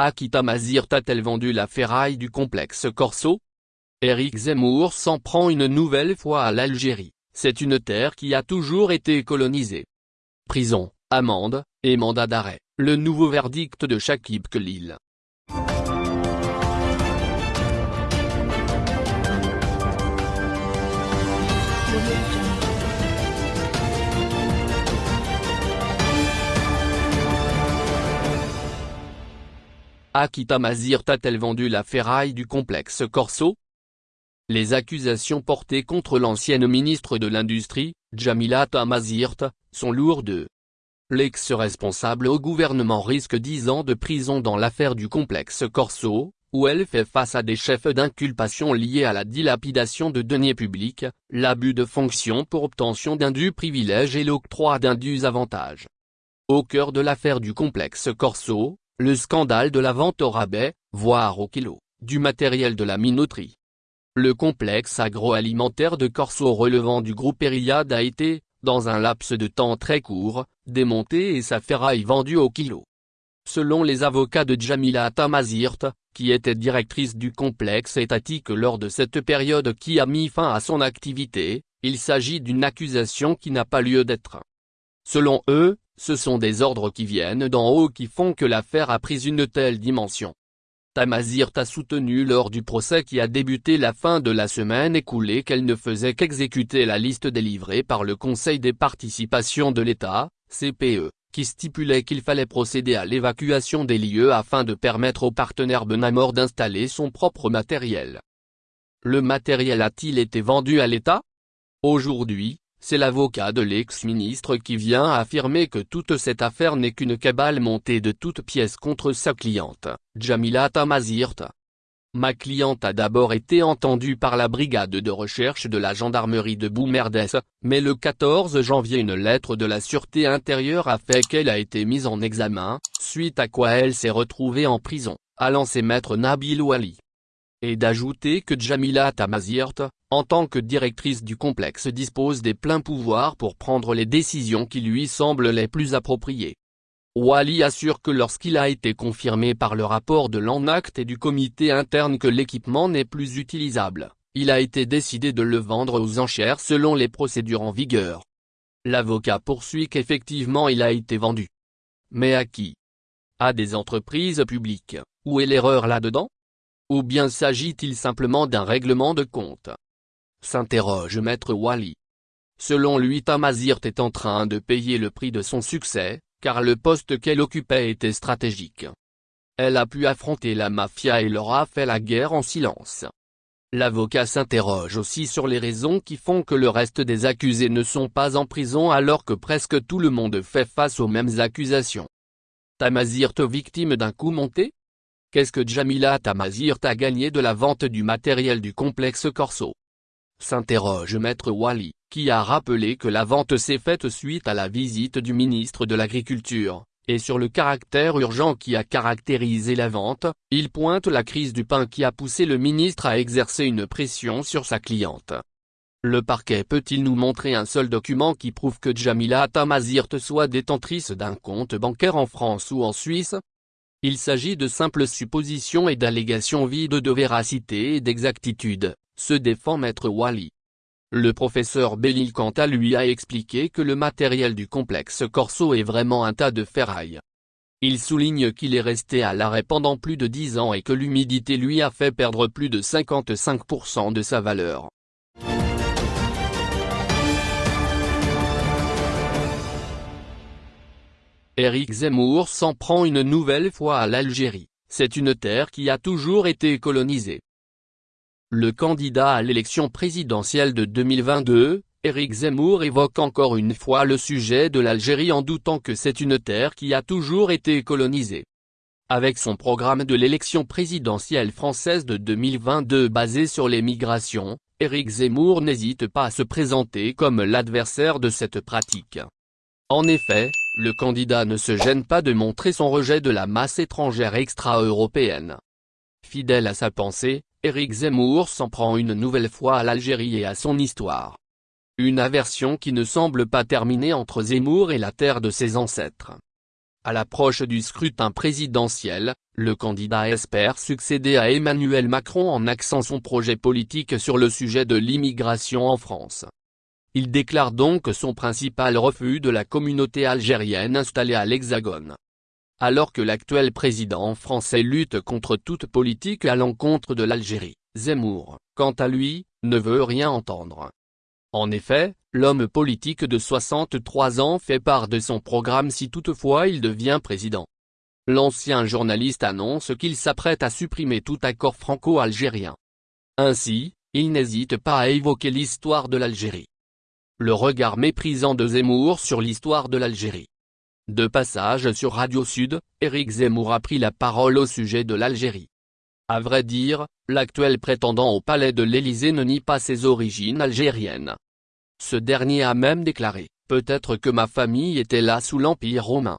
Akita Mazirt a-t-elle vendu la ferraille du complexe Corso? Éric Zemmour s'en prend une nouvelle fois à l'Algérie, c'est une terre qui a toujours été colonisée. Prison, amende, et mandat d'arrêt, le nouveau verdict de Shakib Khalil. Akita Mazirt a-t-elle vendu la ferraille du complexe Corso? Les accusations portées contre l'ancienne ministre de l'Industrie, Jamila Tamazirt, sont lourdes. L'ex-responsable au gouvernement risque 10 ans de prison dans l'affaire du complexe Corso, où elle fait face à des chefs d'inculpation liés à la dilapidation de deniers publics, l'abus de fonction pour obtention d'indus privilèges et l'octroi d'indus avantages. Au cœur de l'affaire du complexe Corso, le scandale de la vente au rabais, voire au kilo, du matériel de la minoterie. Le complexe agroalimentaire de Corso relevant du groupe Eriad a été, dans un laps de temps très court, démonté et sa ferraille vendue au kilo. Selon les avocats de Jamila Tamazirt, qui était directrice du complexe étatique lors de cette période qui a mis fin à son activité, il s'agit d'une accusation qui n'a pas lieu d'être. Selon eux, ce sont des ordres qui viennent d'en haut qui font que l'affaire a pris une telle dimension. Tamazirt a soutenu lors du procès qui a débuté la fin de la semaine écoulée qu'elle ne faisait qu'exécuter la liste délivrée par le Conseil des participations de l'État, CPE, qui stipulait qu'il fallait procéder à l'évacuation des lieux afin de permettre au partenaire Benamor d'installer son propre matériel. Le matériel a-t-il été vendu à l'État? Aujourd'hui, c'est l'avocat de l'ex-ministre qui vient affirmer que toute cette affaire n'est qu'une cabale montée de toutes pièces contre sa cliente, Jamila Tamazirt. Ma cliente a d'abord été entendue par la brigade de recherche de la gendarmerie de Boumerdes, mais le 14 janvier une lettre de la sûreté intérieure a fait qu'elle a été mise en examen, suite à quoi elle s'est retrouvée en prison, a lancé maître Nabil Ouali et d'ajouter que Jamila Tamazirt, en tant que directrice du complexe dispose des pleins pouvoirs pour prendre les décisions qui lui semblent les plus appropriées. Wali assure que lorsqu'il a été confirmé par le rapport de l'ENACT et du comité interne que l'équipement n'est plus utilisable, il a été décidé de le vendre aux enchères selon les procédures en vigueur. L'avocat poursuit qu'effectivement il a été vendu. Mais à qui? À des entreprises publiques, où est l'erreur là-dedans? Ou bien s'agit-il simplement d'un règlement de compte? S'interroge maître Wally. Selon lui Tamazirt est en train de payer le prix de son succès, car le poste qu'elle occupait était stratégique. Elle a pu affronter la mafia et leur a fait la guerre en silence. L'avocat s'interroge aussi sur les raisons qui font que le reste des accusés ne sont pas en prison alors que presque tout le monde fait face aux mêmes accusations. Tamazirt victime d'un coup monté? Qu'est-ce que Jamila Tamazirt a gagné de la vente du matériel du complexe Corso? S'interroge maître Wali, qui a rappelé que la vente s'est faite suite à la visite du ministre de l'Agriculture, et sur le caractère urgent qui a caractérisé la vente, il pointe la crise du pain qui a poussé le ministre à exercer une pression sur sa cliente. Le parquet peut-il nous montrer un seul document qui prouve que Jamila Tamazirt soit détentrice d'un compte bancaire en France ou en Suisse? Il s'agit de simples suppositions et d'allégations vides de véracité et d'exactitude, se défend maître Wally. Le professeur Bellil quant lui a expliqué que le matériel du complexe Corso est vraiment un tas de ferraille. Il souligne qu'il est resté à l'arrêt pendant plus de 10 ans et que l'humidité lui a fait perdre plus de 55% de sa valeur. Éric Zemmour s'en prend une nouvelle fois à l'Algérie, c'est une terre qui a toujours été colonisée. Le candidat à l'élection présidentielle de 2022, Éric Zemmour évoque encore une fois le sujet de l'Algérie en doutant que c'est une terre qui a toujours été colonisée. Avec son programme de l'élection présidentielle française de 2022 basé sur les migrations, Éric Zemmour n'hésite pas à se présenter comme l'adversaire de cette pratique. En effet, le candidat ne se gêne pas de montrer son rejet de la masse étrangère extra-européenne. Fidèle à sa pensée, Éric Zemmour s'en prend une nouvelle fois à l'Algérie et à son histoire. Une aversion qui ne semble pas terminer entre Zemmour et la terre de ses ancêtres. À l'approche du scrutin présidentiel, le candidat espère succéder à Emmanuel Macron en axant son projet politique sur le sujet de l'immigration en France. Il déclare donc son principal refus de la communauté algérienne installée à l'Hexagone. Alors que l'actuel président français lutte contre toute politique à l'encontre de l'Algérie, Zemmour, quant à lui, ne veut rien entendre. En effet, l'homme politique de 63 ans fait part de son programme si toutefois il devient président. L'ancien journaliste annonce qu'il s'apprête à supprimer tout accord franco-algérien. Ainsi, il n'hésite pas à évoquer l'histoire de l'Algérie. Le regard méprisant de Zemmour sur l'histoire de l'Algérie. De passage sur Radio Sud, Éric Zemmour a pris la parole au sujet de l'Algérie. À vrai dire, l'actuel prétendant au palais de l'Élysée ne nie pas ses origines algériennes. Ce dernier a même déclaré, peut-être que ma famille était là sous l'Empire romain.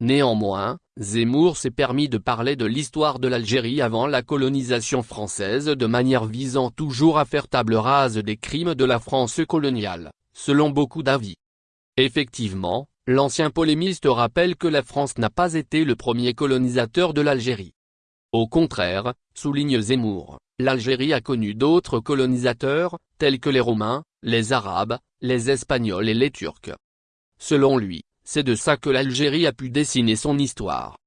Néanmoins, Zemmour s'est permis de parler de l'histoire de l'Algérie avant la colonisation française de manière visant toujours à faire table rase des crimes de la France coloniale, selon beaucoup d'avis. Effectivement, l'ancien polémiste rappelle que la France n'a pas été le premier colonisateur de l'Algérie. Au contraire, souligne Zemmour, l'Algérie a connu d'autres colonisateurs, tels que les Romains, les Arabes, les Espagnols et les Turcs. Selon lui, c'est de ça que l'Algérie a pu dessiner son histoire.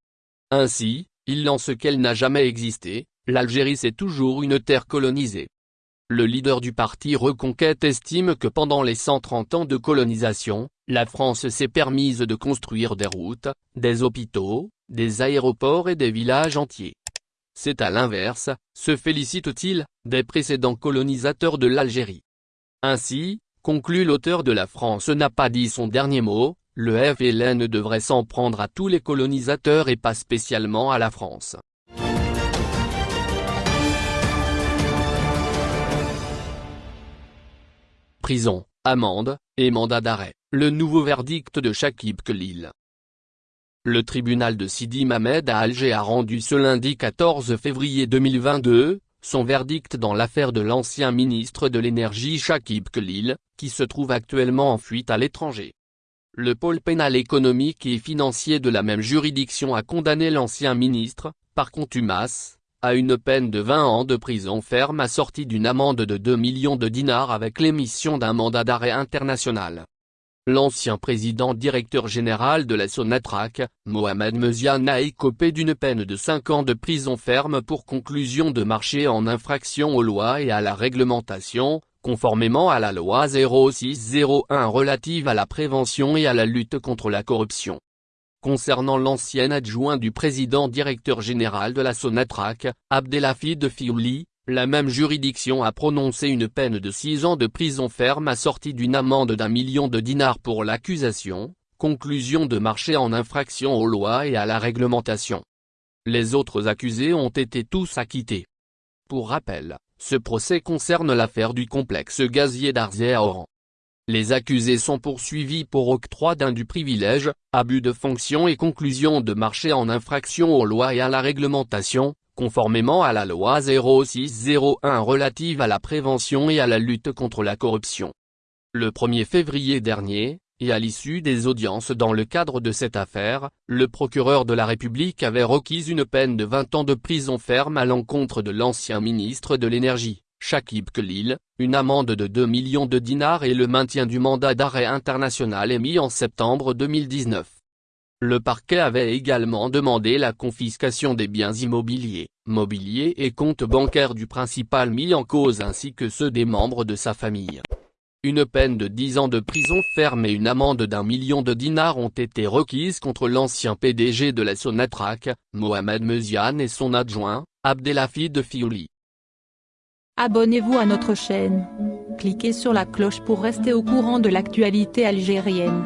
Ainsi, il lance qu'elle n'a jamais existé, l'Algérie c'est toujours une terre colonisée. Le leader du parti Reconquête estime que pendant les 130 ans de colonisation, la France s'est permise de construire des routes, des hôpitaux, des aéroports et des villages entiers. C'est à l'inverse, se félicite-t-il, des précédents colonisateurs de l'Algérie. Ainsi, conclut l'auteur de La France n'a pas dit son dernier mot, le FLN devrait s'en prendre à tous les colonisateurs et pas spécialement à la France. Amende, et mandat d'arrêt, le nouveau verdict de Shakib Khalil. Le tribunal de Sidi Mamed à Alger a rendu ce lundi 14 février 2022, son verdict dans l'affaire de l'ancien ministre de l'énergie Shakib Khalil, qui se trouve actuellement en fuite à l'étranger. Le pôle pénal économique et financier de la même juridiction a condamné l'ancien ministre, par contumace, à une peine de 20 ans de prison ferme assortie d'une amende de 2 millions de dinars avec l'émission d'un mandat d'arrêt international. L'ancien président directeur général de la Sonatrach, Mohamed Meziane a écopé d'une peine de 5 ans de prison ferme pour conclusion de marché en infraction aux lois et à la réglementation, conformément à la loi 0601 relative à la prévention et à la lutte contre la corruption. Concernant l'ancien adjoint du président directeur général de la Sonatrach, Abdelhafid Fiouli, la même juridiction a prononcé une peine de 6 ans de prison ferme assortie d'une amende d'un million de dinars pour l'accusation, conclusion de marché en infraction aux lois et à la réglementation. Les autres accusés ont été tous acquittés. Pour rappel, ce procès concerne l'affaire du complexe gazier d'Arzé à Oran. Les accusés sont poursuivis pour octroi d'un du privilège, abus de fonction et conclusion de marché en infraction aux lois et à la réglementation, conformément à la loi 0601 relative à la prévention et à la lutte contre la corruption. Le 1er février dernier, et à l'issue des audiences dans le cadre de cette affaire, le procureur de la République avait requis une peine de 20 ans de prison ferme à l'encontre de l'ancien ministre de l'Énergie, Shakib Khalil, une amende de 2 millions de dinars et le maintien du mandat d'arrêt international émis en septembre 2019. Le parquet avait également demandé la confiscation des biens immobiliers, mobiliers et comptes bancaires du principal mis en cause ainsi que ceux des membres de sa famille. Une peine de 10 ans de prison ferme et une amende d'un million de dinars ont été requises contre l'ancien PDG de la Sonatrach, Mohamed Meziane et son adjoint, Abdelhafid Fiouli. Abonnez-vous à notre chaîne. Cliquez sur la cloche pour rester au courant de l'actualité algérienne.